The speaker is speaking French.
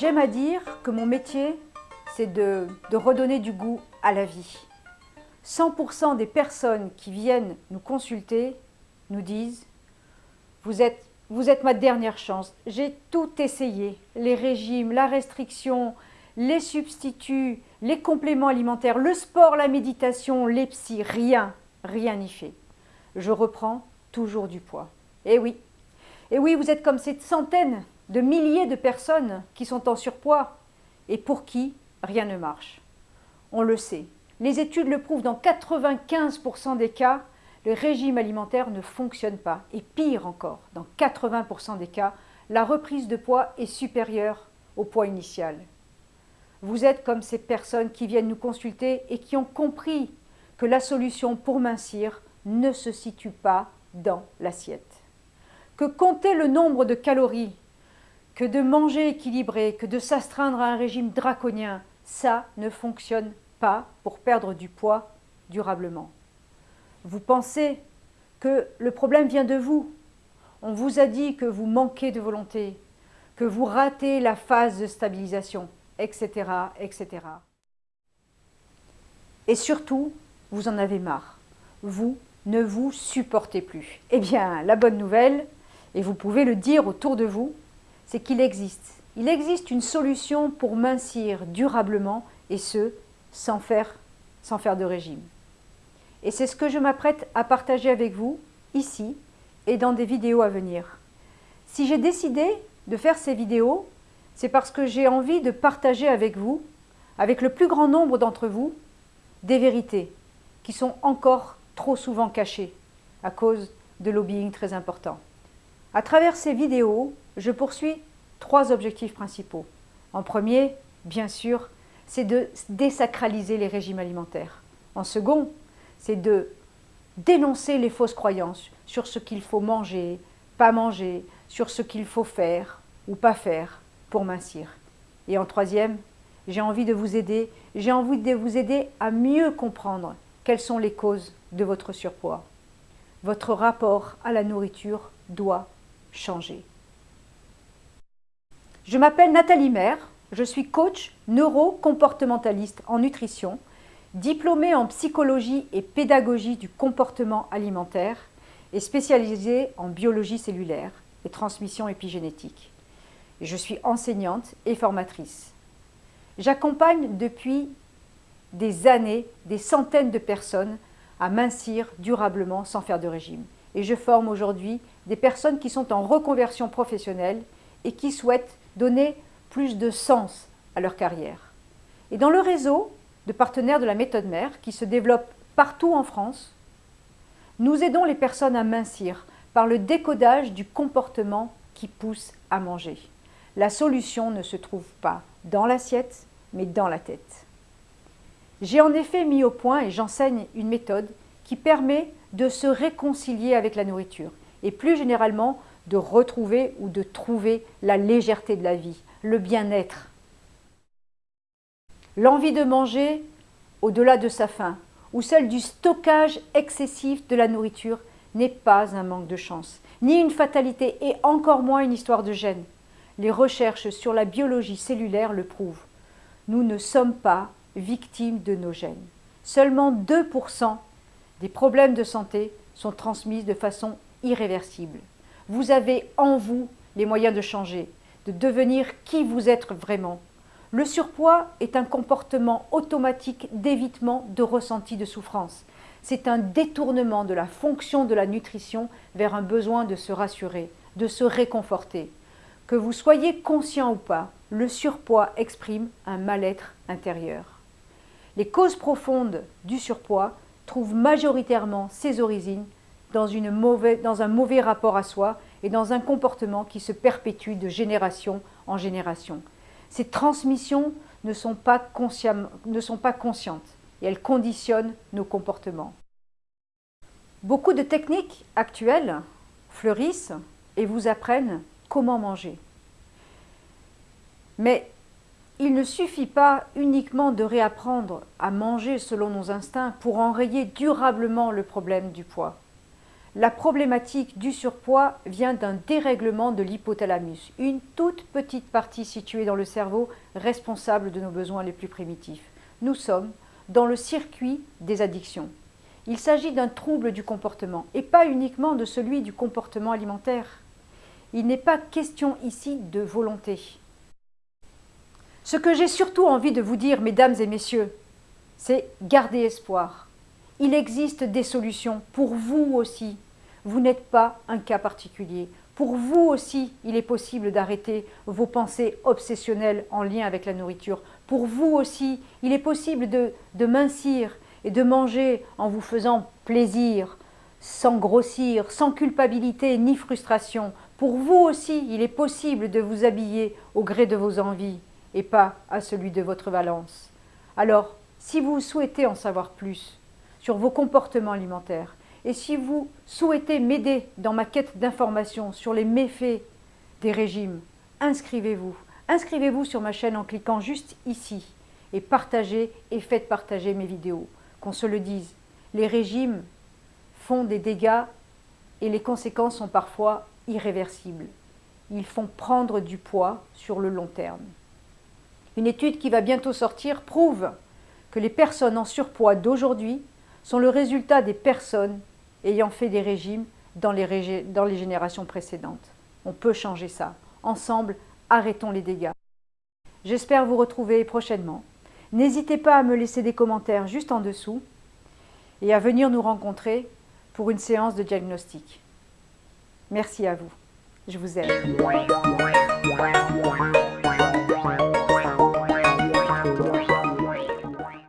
J'aime à dire que mon métier, c'est de, redonner du goût à la vie. 100% des personnes qui viennent nous consulter nous disent vous êtes, vous êtes ma dernière chance, j'ai tout essayé, les régimes, la restriction, les substituts, les compléments alimentaires, le sport, la méditation, les psys, rien, rien n'y fait. Je reprends toujours du poids. Eh oui, et eh oui, vous êtes comme cette centaine de milliers de personnes qui sont en surpoids et pour qui rien ne marche. On le sait, les études le prouvent, dans 95% des cas, le régime alimentaire ne fonctionne pas. Et pire encore, dans 80% des cas, la reprise de poids est supérieure au poids initial. Vous êtes comme ces personnes qui viennent nous consulter et qui ont compris que la solution pour mincir ne se situe pas dans l'assiette. Que compter le nombre de calories, que de manger équilibré, que de s'astreindre à un régime draconien, ça ne fonctionne pas pour perdre du poids durablement. Vous pensez que le problème vient de vous. On vous a dit que vous manquez de volonté, que vous ratez la phase de stabilisation, etc. etc. Et surtout, vous en avez marre. Vous ne vous supportez plus. Eh bien, la bonne nouvelle, et vous pouvez le dire autour de vous, c'est qu'il existe. Il existe une solution pour mincir durablement, et ce, sans faire, sans faire de régime. Et c'est ce que je m'apprête à partager avec vous, ici, et dans des vidéos à venir. Si j'ai décidé de faire ces vidéos, c'est parce que j'ai envie de partager avec vous, avec le plus grand nombre d'entre vous, des vérités qui sont encore trop souvent cachées à cause de lobbying très important. À travers ces vidéos, je poursuis trois objectifs principaux. En premier, bien sûr, c'est de désacraliser les régimes alimentaires. En second, c'est de dénoncer les fausses croyances sur ce qu'il faut manger, pas manger, sur ce qu'il faut faire ou pas faire pour mincir. Et en troisième, j'ai envie de vous aider, j'ai envie de vous aider à mieux comprendre quelles sont les causes de votre surpoids. Votre rapport à la nourriture doit changer. Je m'appelle Nathalie Maire, je suis coach neuro-comportementaliste en nutrition, diplômée en psychologie et pédagogie du comportement alimentaire et spécialisée en biologie cellulaire et transmission épigénétique. Je suis enseignante et formatrice. J'accompagne depuis des années des centaines de personnes à mincir durablement sans faire de régime. Et je forme aujourd'hui des personnes qui sont en reconversion professionnelle et qui souhaitent donner plus de sens à leur carrière. Et dans le réseau de partenaires de la méthode mère qui se développe partout en France, nous aidons les personnes à mincir par le décodage du comportement qui pousse à manger. La solution ne se trouve pas dans l'assiette, mais dans la tête. J'ai en effet mis au point et j'enseigne une méthode qui permet de se réconcilier avec la nourriture et plus généralement de retrouver ou de trouver la légèreté de la vie, le bien-être. L'envie de manger au-delà de sa faim ou celle du stockage excessif de la nourriture n'est pas un manque de chance, ni une fatalité et encore moins une histoire de gène. Les recherches sur la biologie cellulaire le prouvent. Nous ne sommes pas victimes de nos gènes. Seulement 2% des problèmes de santé sont transmis de façon irréversible. Vous avez en vous les moyens de changer, de devenir qui vous êtes vraiment. Le surpoids est un comportement automatique d'évitement de ressenti de souffrance. C'est un détournement de la fonction de la nutrition vers un besoin de se rassurer, de se réconforter. Que vous soyez conscient ou pas, le surpoids exprime un mal-être intérieur. Les causes profondes du surpoids trouvent majoritairement ses origines dans, dans un mauvais rapport à soi et dans un comportement qui se perpétue de génération en génération. Ces transmissions ne sont pas, ne sont pas conscientes et elles conditionnent nos comportements. Beaucoup de techniques actuelles fleurissent et vous apprennent comment manger. Mais il ne suffit pas uniquement de réapprendre à manger selon nos instincts pour enrayer durablement le problème du poids. La problématique du surpoids vient d'un dérèglement de l'hypothalamus, une toute petite partie située dans le cerveau responsable de nos besoins les plus primitifs. Nous sommes dans le circuit des addictions. Il s'agit d'un trouble du comportement et pas uniquement de celui du comportement alimentaire. Il n'est pas question ici de volonté. Ce que j'ai surtout envie de vous dire, mesdames et messieurs, c'est garder espoir. Il existe des solutions pour vous aussi. Vous n'êtes pas un cas particulier. Pour vous aussi, il est possible d'arrêter vos pensées obsessionnelles en lien avec la nourriture. Pour vous aussi, il est possible de, mincir et de manger en vous faisant plaisir, sans grossir, sans culpabilité ni frustration. Pour vous aussi, il est possible de vous habiller au gré de vos envies et pas à celui de votre valence. Alors, si vous souhaitez en savoir plus sur vos comportements alimentaires et si vous souhaitez m'aider dans ma quête d'informations sur les méfaits des régimes, inscrivez-vous. Inscrivez-vous sur ma chaîne en cliquant juste ici et partagez et faites partager mes vidéos. Qu'on se le dise, les régimes font des dégâts et les conséquences sont parfois irréversibles. Ils font prendre du poids sur le long terme. Une étude qui va bientôt sortir prouve que les personnes en surpoids d'aujourd'hui sont le résultat des personnes ayant fait des régimes dans les, générations précédentes. On peut changer ça. Ensemble, arrêtons les dégâts. J'espère vous retrouver prochainement. N'hésitez pas à me laisser des commentaires juste en dessous et à venir nous rencontrer pour une séance de diagnostic. Merci à vous. Je vous aime.